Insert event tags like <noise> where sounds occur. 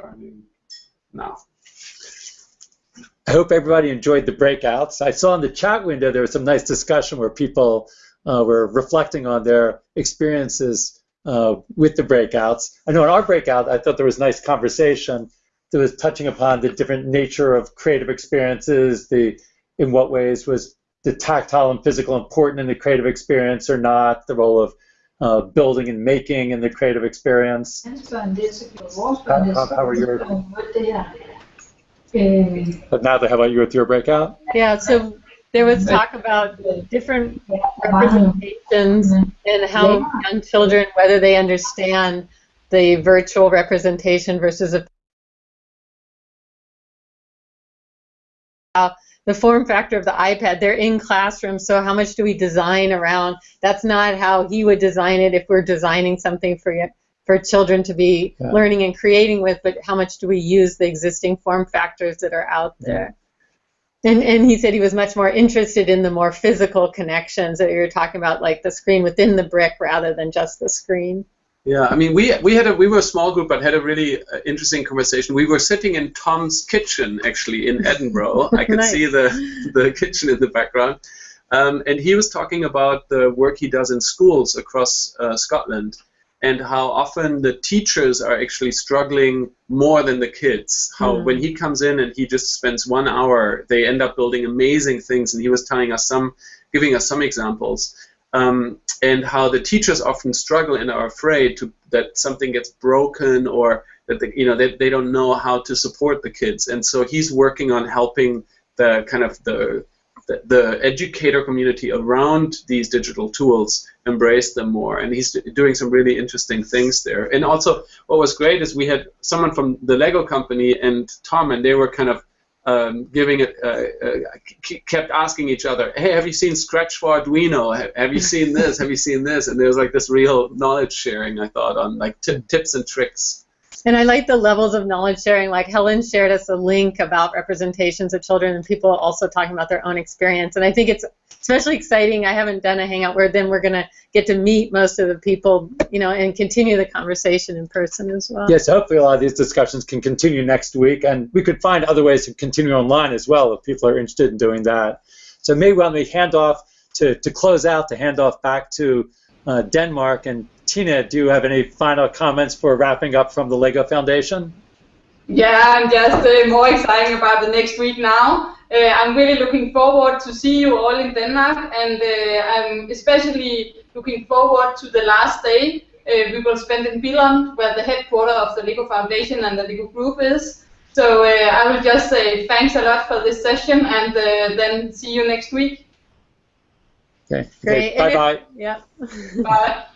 Starting now. I hope everybody enjoyed the breakouts. I saw in the chat window there was some nice discussion where people uh, were reflecting on their experiences uh, with the breakouts. I know in our breakout, I thought there was nice conversation that was touching upon the different nature of creative experiences, the in what ways was the tactile and physical important in the creative experience or not, the role of uh, building and making and the creative experience. How, how, how are your, but now, how about you with your breakout? Yeah, so there was talk about different representations and how young children, whether they understand the virtual representation versus a the form factor of the iPad. They're in classrooms, so how much do we design around? That's not how he would design it if we're designing something for for children to be yeah. learning and creating with, but how much do we use the existing form factors that are out there? Yeah. And, and he said he was much more interested in the more physical connections that you were talking about, like the screen within the brick rather than just the screen. Yeah, I mean, we we had a we were a small group, but had a really uh, interesting conversation. We were sitting in Tom's kitchen actually in Edinburgh. I could nice. see the the kitchen in the background, um, and he was talking about the work he does in schools across uh, Scotland, and how often the teachers are actually struggling more than the kids. How mm. when he comes in and he just spends one hour, they end up building amazing things. And he was telling us some, giving us some examples um, and how the teachers often struggle and are afraid to, that something gets broken or that the, you know they, they don't know how to support the kids. And so he's working on helping the kind of the the, the educator community around these digital tools embrace them more. And he's doing some really interesting things there. And also what was great is we had someone from the lego company and tom and they were kind of um, giving it, uh, uh, kept asking each other, hey, have you seen Scratch for Arduino? Have, have you seen this? have you seen this? And there was like this real knowledge sharing, I thought, on like tips and tricks. And I like the levels of knowledge sharing. Like Helen shared us a link about representations of children and people also talking about their own experience. And I think it's especially exciting. I haven't done a hangout where then we're going to get to meet most of the people, you know, and continue the conversation in person as well. Yes, hopefully a lot of these discussions can continue next week, and we could find other ways to continue online as well if people are interested in doing that. So maybe when we hand off to, to close out, to hand off back to uh, Denmark, and Tina, do you have any final comments for wrapping up from the LEGO Foundation? Yeah, I'm just uh, more excited about the next week now. Uh, I'm really looking forward to see you all in Denmark, and uh, I'm especially looking forward to the last day uh, we will spend in Billund, where the headquarters of the LEGO Foundation and the LEGO Group is. So uh, I will just say thanks a lot for this session, and uh, then see you next week. Okay. Great. Bye bye. Yeah. Bye. <laughs>